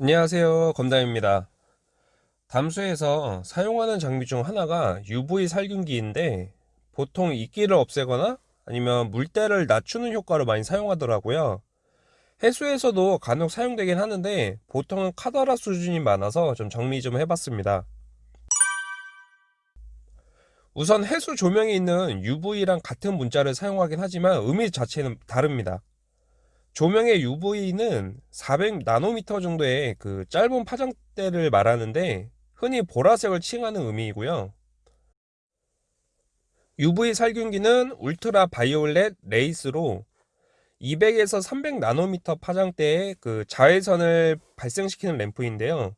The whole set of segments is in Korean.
안녕하세요. 검담입니다. 담수에서 사용하는 장비 중 하나가 UV 살균기인데 보통 이끼를 없애거나 아니면 물때를 낮추는 효과로 많이 사용하더라고요. 해수에서도 간혹 사용되긴 하는데 보통은 카더라 수준이 많아서 좀 정리 좀 해봤습니다. 우선 해수 조명에 있는 UV랑 같은 문자를 사용하긴 하지만 의미 자체는 다릅니다 조명의 UV는 400나노미터 정도의 그 짧은 파장대를 말하는데 흔히 보라색을 칭하는 의미이고요. UV 살균기는 ultraviolet rays로 200에서 300나노미터 파장대의 그 자외선을 발생시키는 램프인데요.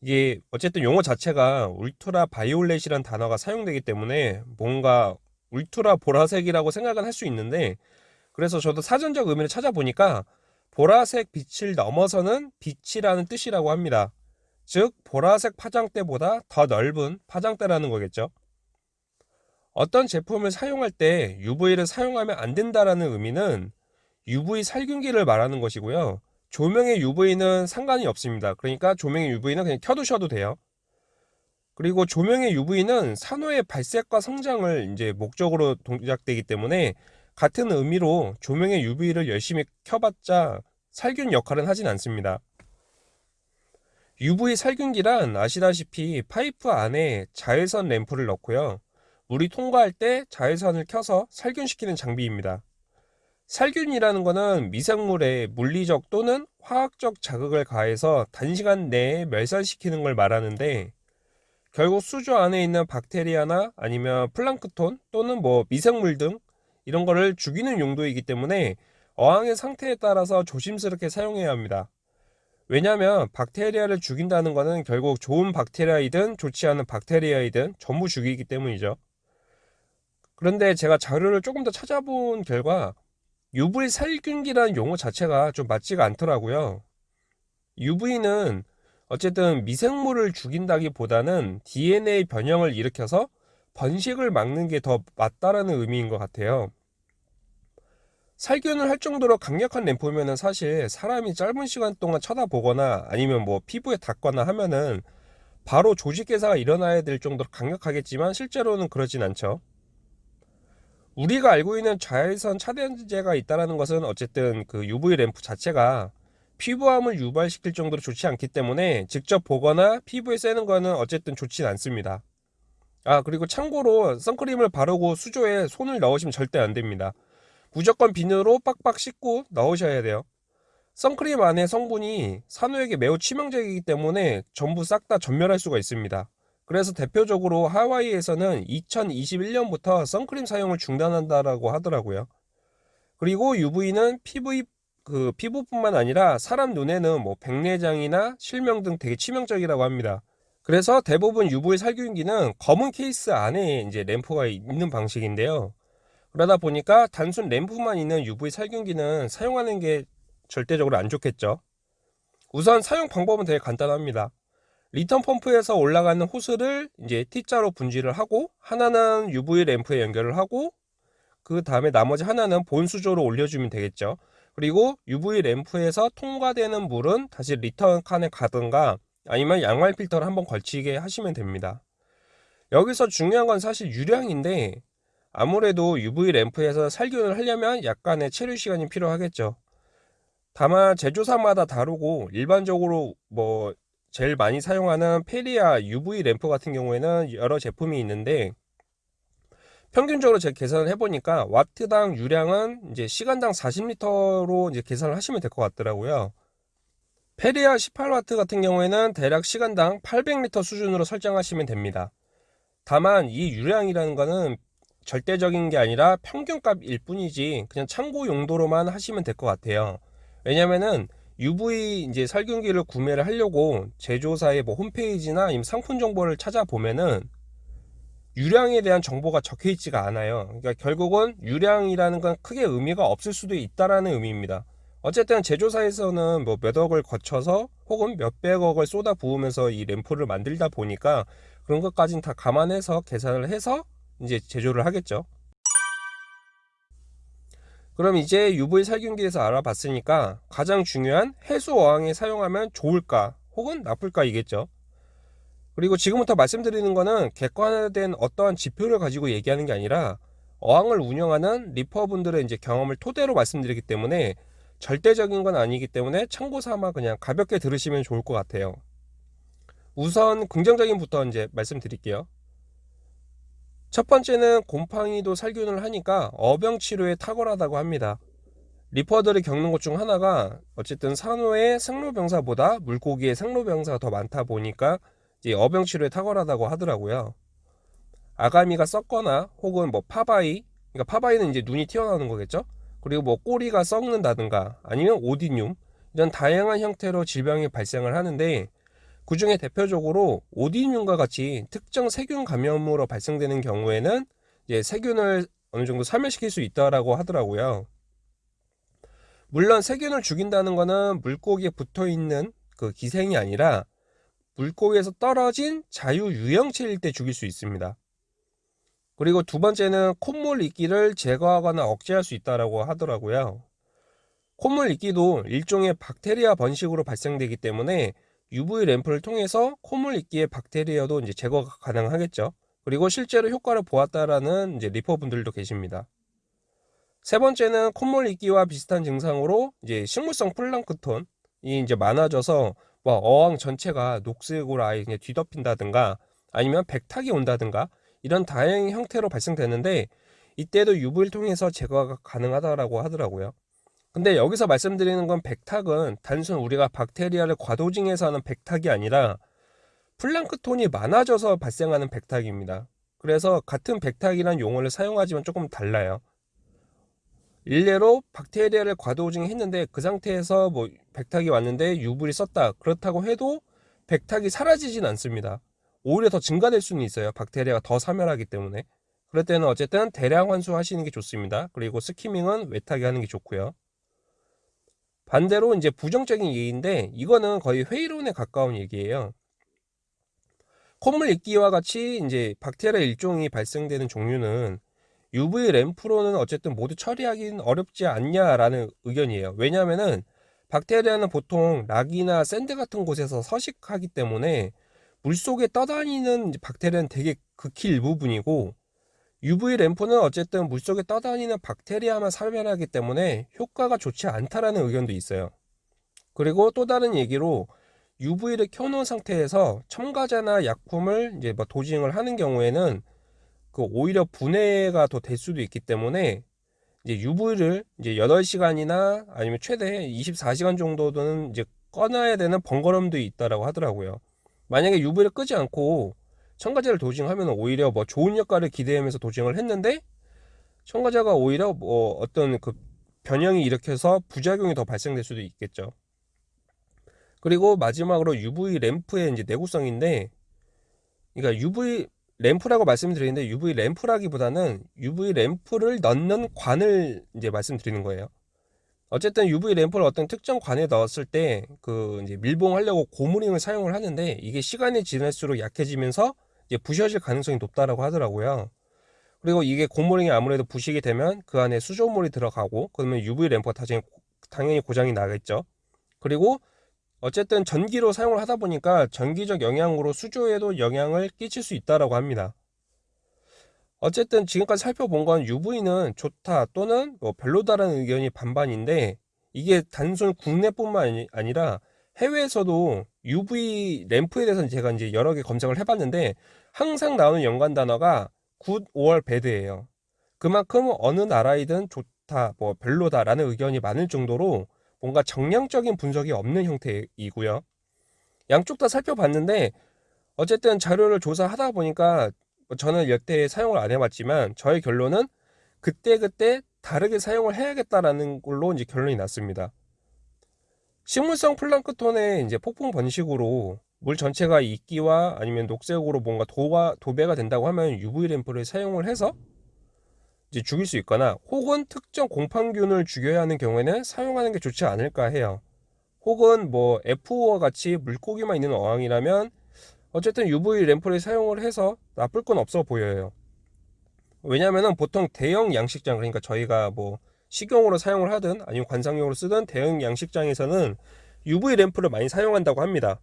이게 어쨌든 용어 자체가 ultraviolet이란 단어가 사용되기 때문에 뭔가 울트라 보라색이라고 생각은 할 수 있는데 그래서 저도 사전적 의미를 찾아보니까 보라색 빛을 넘어서는 빛이라는 뜻이라고 합니다. 즉 보라색 파장대보다 더 넓은 파장대라는 거겠죠. 어떤 제품을 사용할 때 UV를 사용하면 안 된다라는 의미는 UV 살균기를 말하는 것이고요. 조명의 UV는 상관이 없습니다. 그러니까 조명의 UV는 그냥 켜두셔도 돼요. 그리고 조명의 UV는 산호의 발색과 성장을 이제 목적으로 동작되기 때문에 같은 의미로 조명의 UV를 열심히 켜봤자 살균 역할은 하진 않습니다. UV 살균기란 아시다시피 파이프 안에 자외선 램프를 넣고요. 물이 통과할 때 자외선을 켜서 살균시키는 장비입니다. 살균이라는 것은 미생물에 물리적 또는 화학적 자극을 가해서 단시간 내에 멸살시키는 걸 말하는데 결국 수조 안에 있는 박테리아나 아니면 플랑크톤 또는 뭐 미생물 등 이런 거를 죽이는 용도이기 때문에 어항의 상태에 따라서 조심스럽게 사용해야 합니다. 왜냐하면 박테리아를 죽인다는 것은 결국 좋은 박테리아이든 좋지 않은 박테리아이든 전부 죽이기 때문이죠. 그런데 제가 자료를 조금 더 찾아본 결과 UV 살균기라는 용어 자체가 좀 맞지가 않더라고요. UV는 어쨌든 미생물을 죽인다기보다는 DNA 변형을 일으켜서 번식을 막는 게 더 맞다라는 의미인 것 같아요. 살균을 할 정도로 강력한 램프면은 사실 사람이 짧은 시간 동안 쳐다보거나 아니면 뭐 피부에 닿거나 하면은 바로 조직 개사가 일어나야 될 정도로 강력하겠지만 실제로는 그러진 않죠. 우리가 알고 있는 자외선 차단제가 있다는 것은 어쨌든 그 UV 램프 자체가 피부암을 유발시킬 정도로 좋지 않기 때문에 직접 보거나 피부에 쐬는 거는 어쨌든 좋진 않습니다. 아 그리고 참고로 선크림을 바르고 수조에 손을 넣으시면 절대 안 됩니다. 무조건 비누로 빡빡 씻고 넣으셔야 돼요. 선크림 안에 성분이 산호에게 매우 치명적이기 때문에 전부 싹 다 전멸할 수가 있습니다. 그래서 대표적으로 하와이에서는 2021년부터 선크림 사용을 중단한다라고 하더라고요. 그리고 UV는 피부 그 피부뿐만 아니라 사람 눈에는 뭐 백내장이나 실명 등 되게 치명적이라고 합니다. 그래서 대부분 UV 살균기는 검은 케이스 안에 이제 램프가 있는 방식인데요. 그러다 보니까 단순 램프만 있는 UV 살균기는 사용하는 게 절대적으로 안 좋겠죠. 우선 사용 방법은 되게 간단합니다. return 펌프에서 올라가는 호스를 이제 T자로 분지를 하고 하나는 UV 램프에 연결을 하고 그 다음에 나머지 하나는 본수조로 올려주면 되겠죠. 그리고 UV 램프에서 통과되는 물은 다시 return 칸에 가든가 아니면 양말 필터를 한번 걸치게 하시면 됩니다. 여기서 중요한 건 사실 유량인데 아무래도 UV 램프에서 살균을 하려면 약간의 체류 시간이 필요하겠죠. 다만 제조사마다 다르고 일반적으로 뭐 제일 많이 사용하는 페리아 UV 램프 같은 경우에는 여러 제품이 있는데 평균적으로 제가 계산을 해보니까 와트당 유량은 이제 시간당 40리터로 이제 계산을 하시면 될 것 같더라고요. 페리아 18W 같은 경우에는 대략 시간당 800리터 수준으로 설정하시면 됩니다. 다만 이 유량이라는 것은 절대적인 게 아니라 평균값일 뿐이지 그냥 참고 용도로만 하시면 될 것 같아요. 왜냐면은 UV 이제 살균기를 구매를 하려고 제조사의 뭐 홈페이지나 아니면 상품 정보를 찾아보면은 유량에 대한 정보가 적혀 있지가 않아요. 그러니까 결국은 유량이라는 건 크게 의미가 없을 수도 있다라는 의미입니다. 어쨌든 제조사에서는 뭐 몇 억을 거쳐서 혹은 몇백억을 쏟아 부으면서 이 램프를 만들다 보니까 그런 것까지는 다 감안해서 계산을 해서 이제 제조를 하겠죠 그럼 이제 UV 살균기에서 알아봤으니까 가장 중요한 해수 어항에 사용하면 좋을까 혹은 나쁠까이겠죠. 그리고 지금부터 말씀드리는 거는 객관화된 어떠한 지표를 가지고 얘기하는 게 아니라 어항을 운영하는 리퍼분들의 이제 경험을 토대로 말씀드리기 때문에 절대적인 건 아니기 때문에 참고 삼아 그냥 가볍게 들으시면 좋을 것 같아요. 우선 긍정적인부터 이제 말씀드릴게요. 첫 번째는 곰팡이도 살균을 하니까 어병 치료에 탁월하다고 합니다. 리퍼들이 겪는 것 중 하나가 어쨌든 산호의 생로병사보다 물고기의 생로병사가 더 많다 보니까 이제 어병 치료에 탁월하다고 하더라고요. 아가미가 썩거나 혹은 뭐 파바이, 그러니까 파바이는 이제 눈이 튀어나오는 거겠죠? 그리고 뭐 꼬리가 썩는다든가 아니면 오디뇽 이런 다양한 형태로 질병이 발생을 하는데 그 중에 대표적으로 오디뇽과 같이 특정 세균 감염으로 발생되는 경우에는 이제 세균을 어느 정도 사멸시킬 수 있다라고 하더라고요. 물론 세균을 죽인다는 것은 물고기에 붙어 있는 그 기생이 아니라 물고기에서 떨어진 자유 유형체일 때 죽일 수 있습니다. 그리고 두 번째는 콧물 이끼를 제거하거나 억제할 수 있다고 하더라고요. 콧물 이끼도 일종의 박테리아 번식으로 발생되기 때문에 UV 램프를 통해서 콧물 이끼의 박테리아도 이제 제거가 가능하겠죠. 그리고 실제로 효과를 보았다라는 이제 리퍼분들도 계십니다. 세 번째는 콧물 이끼와 비슷한 증상으로 이제 식물성 플랑크톤이 이제 많아져서 뭐 어항 전체가 녹색으로 아예 그냥 뒤덮인다든가 아니면 백탁이 온다든가 이런 다양한 형태로 발생되는데 이때도 UV를 통해서 제거가 가능하다고 하더라고요. 근데 여기서 말씀드리는 건 백탁은 단순 우리가 박테리아를 과도징해서 하는 백탁이 아니라 플랑크톤이 많아져서 발생하는 백탁입니다. 그래서 같은 백탁이란 용어를 사용하지만 조금 달라요. 일례로 박테리아를 과도징했는데 그 상태에서 뭐 백탁이 왔는데 UV를 썼다. 그렇다고 해도 백탁이 사라지진 않습니다. 오히려 더 증가될 수는 있어요. 박테리아가 더 사멸하기 때문에. 그럴 때는 어쨌든 대량 환수하시는 게 좋습니다. 그리고 스키밍은 외타게 하는 게 좋고요. 반대로 이제 부정적인 얘기인데 이거는 거의 회의론에 가까운 얘기예요. 콧물 이끼와 같이 이제 박테리아 일종이 발생되는 종류는 UV 램프로는 어쨌든 모두 처리하기는 어렵지 않냐라는 의견이에요. 왜냐하면은 박테리아는 보통 rock이나 sand 같은 곳에서 서식하기 때문에 물속에 떠다니는 박테리아는 되게 극히 일부분이고 UV 램프는 어쨌든 물속에 떠다니는 박테리아만 사멸하기 때문에 효과가 좋지 않다라는 의견도 있어요. 그리고 또 다른 얘기로 UV를 켜놓은 상태에서 첨가제나 약품을 이제 뭐 dosing을 하는 경우에는 그 오히려 분해가 더 될 수도 있기 때문에 이제 UV를 이제 8시간이나 아니면 최대 24시간 정도는 이제 꺼놔야 되는 번거로움도 있다라고 하더라고요. 만약에 UV를 끄지 않고 첨가제를 도징하면 오히려 뭐 좋은 역할을 기대하면서 도징을 했는데 첨가제가 오히려 뭐 어떤 그 변형이 일으켜서 부작용이 더 발생될 수도 있겠죠. 그리고 마지막으로 UV 램프의 이제 내구성인데 그러니까 UV 램프라고 말씀드리는데 UV 램프라기보다는 UV 램프를 넣는 관을 이제 말씀드리는 거예요. 어쨌든 UV 램프를 어떤 특정 관에 넣었을 때 그 이제 밀봉하려고 고무링을 사용을 하는데 이게 시간이 지날수록 약해지면서 부셔질 가능성이 높다라고 하더라고요. 그리고 이게 고무링이 아무래도 부식이 되면 그 안에 수조물이 들어가고 그러면 UV 램프가 당연히, 당연히 고장이 나겠죠. 그리고 어쨌든 전기로 사용을 하다 보니까 전기적 영향으로 수조에도 영향을 끼칠 수 있다라고 합니다. 어쨌든 지금까지 살펴본 건 UV는 좋다 또는 뭐 별로다라는 의견이 반반인데 이게 단순 국내뿐만 아니라 해외에서도 UV 램프에 대해서는 제가 이제 여러 개 검색을 해봤는데 항상 나오는 연관 단어가 good, or bad예요. 그만큼 어느 나라이든 좋다, 뭐 별로다라는 의견이 많을 정도로 뭔가 정량적인 분석이 없는 형태이고요. 양쪽 다 살펴봤는데 어쨌든 자료를 조사하다 보니까 뭐 저는 여태 사용을 안 해봤지만 저의 결론은 그때 그때 다르게 사용을 해야겠다라는 걸로 이제 결론이 났습니다. 식물성 플랑크톤의 이제 폭풍 번식으로 물 전체가 이끼와 아니면 녹색으로 뭔가 도가, 도배가 된다고 하면 UV 램프를 사용을 해서 이제 죽일 수 있거나 혹은 특정 공판균을 죽여야 하는 경우에는 사용하는 게 좋지 않을까 해요. 혹은 뭐 F5와 같이 물고기만 있는 어항이라면 어쨌든 UV 램프를 사용을 해서 나쁠 건 없어 보여요. 왜냐면은 보통 대형 양식장 그러니까 저희가 뭐 식용으로 사용을 하든 아니면 관상용으로 쓰든 대형 양식장에서는 UV 램프를 많이 사용한다고 합니다.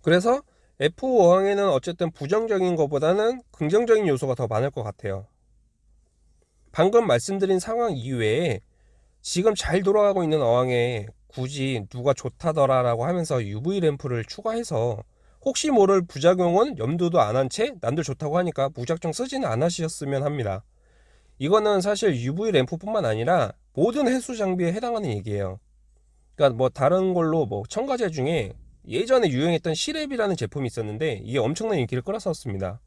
그래서 F5항에는 어쨌든 부정적인 것보다는 긍정적인 요소가 더 많을 것 같아요. 방금 말씀드린 상황 이외에 지금 잘 돌아가고 있는 어항에 굳이 누가 좋다더라 라고 하면서 UV 램프를 추가해서 혹시 모를 부작용은 염두도 안 한채 남들 좋다고 하니까 무작정 쓰지는 않으셨으면 합니다. 이거는 사실 UV 램프뿐만 아니라 모든 해수 장비에 해당하는 얘기예요. 그러니까 뭐 다른 걸로 뭐 첨가제 중에 예전에 유행했던 시랩이라는 제품이 있었는데 이게 엄청난 인기를 끌었었습니다.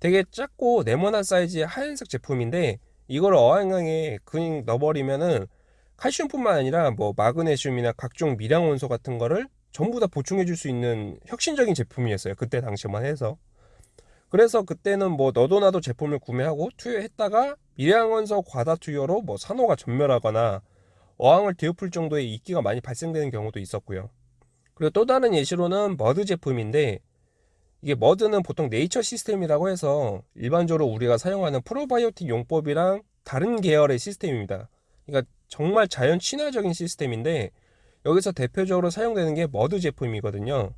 되게 작고 네모난 사이즈의 하얀색 제품인데 이걸 어항에 그냥 넣어버리면은 칼슘뿐만 아니라 뭐 마그네슘이나 각종 미량 원소 같은 거를 전부 다 보충해 줄 수 있는 혁신적인 제품이었어요. 그때 당시만 해서. 그래서 그때는 뭐 너도 나도 제품을 구매하고 투여했다가 미량 원소 과다 투여로 뭐 산호가 전멸하거나 어항을 뒤엎을 정도의 이끼가 많이 발생되는 경우도 있었고요. 그리고 또 다른 예시로는 머드 제품인데 이게 머드는 보통 네이처 시스템이라고 해서 일반적으로 우리가 사용하는 프로바이오틱 용법이랑 다른 계열의 시스템입니다. 그러니까 정말 자연 친화적인 시스템인데 여기서 대표적으로 사용되는 게 머드 제품이거든요.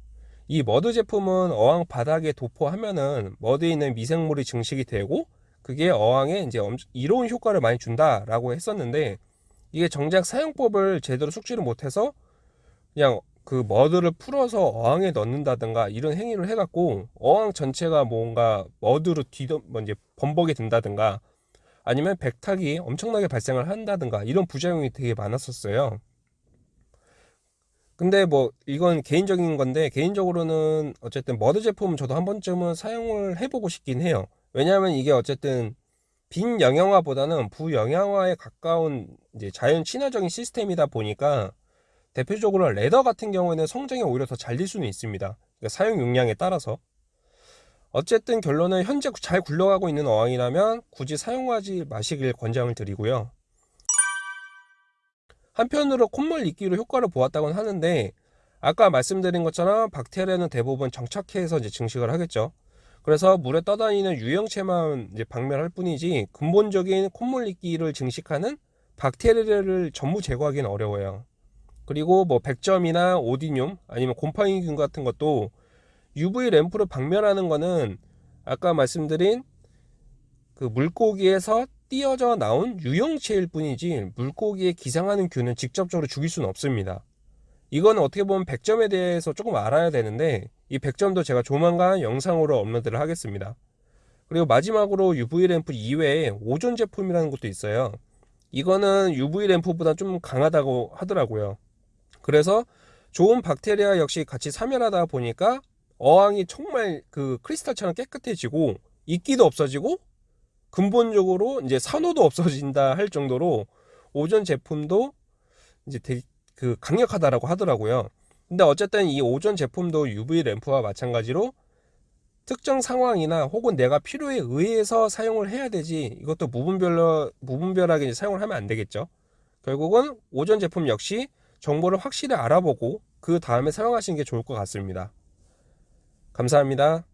이 머드 제품은 어항 바닥에 도포하면은 머드에 있는 미생물이 증식이 되고 그게 어항에 이제 이로운 효과를 많이 준다라고 했었는데 이게 정작 사용법을 제대로 숙지를 못해서 그냥 그 머드를 풀어서 어항에 넣는다든가 이런 행위를 해갖고 어항 전체가 뭔가 머드로 뒤덮 뭐 이제 범벅이 된다든가 아니면 백탁이 엄청나게 발생을 한다든가 이런 부작용이 되게 많았었어요. 근데 뭐 이건 개인적인 건데 개인적으로는 어쨌든 머드 제품은 저도 한 번쯤은 사용을 해보고 싶긴 해요. 왜냐하면 이게 어쨌든 빈 영양화보다는 부영양화에 가까운 이제 자연 친화적인 시스템이다 보니까 대표적으로 레더 같은 경우에는 성장이 오히려 더잘될 수는 있습니다. 그러니까 사용 용량에 따라서. 어쨌든 결론은 현재 잘 굴러가고 있는 어항이라면 굳이 사용하지 마시길 권장을 드리고요. 한편으로 콧물 이끼로 효과를 보았다고는 하는데 아까 말씀드린 것처럼 박테리아는 대부분 정착해서 이제 증식을 하겠죠. 그래서 물에 떠다니는 유형체만 이제 박멸할 뿐이지 근본적인 콧물 이끼를 증식하는 박테리아를 전부 제거하기는 어려워요. 그리고 뭐 백점이나 오디뇽 아니면 곰팡이균 같은 것도 UV 램프로 박멸하는 거는 아까 말씀드린 그 물고기에서 띄어져 나온 유형체일 뿐이지 물고기에 기상하는 균은 직접적으로 죽일 수는 없습니다. 이거는 어떻게 보면 백점에 대해서 조금 알아야 되는데 이 백점도 제가 조만간 영상으로 업로드를 하겠습니다. 그리고 마지막으로 UV 램프 이외에 오존 제품이라는 것도 있어요. 이거는 UV 램프보다 좀 강하다고 하더라고요. 그래서 좋은 박테리아 역시 같이 사멸하다 보니까 어항이 정말 그 크리스탈처럼 깨끗해지고 이끼도 없어지고 근본적으로 이제 산호도 없어진다 할 정도로 오존 제품도 이제 되게 그 강력하다라고 하더라고요. 근데 어쨌든 이 오존 제품도 UV 램프와 마찬가지로 특정 상황이나 혹은 내가 필요에 의해서 사용을 해야 되지 이것도 무분별로 무분별하게 사용을 하면 안 되겠죠. 결국은 오존 제품 역시 정보를 확실히 알아보고 그 다음에 사용하시는 게 좋을 것 같습니다. 감사합니다.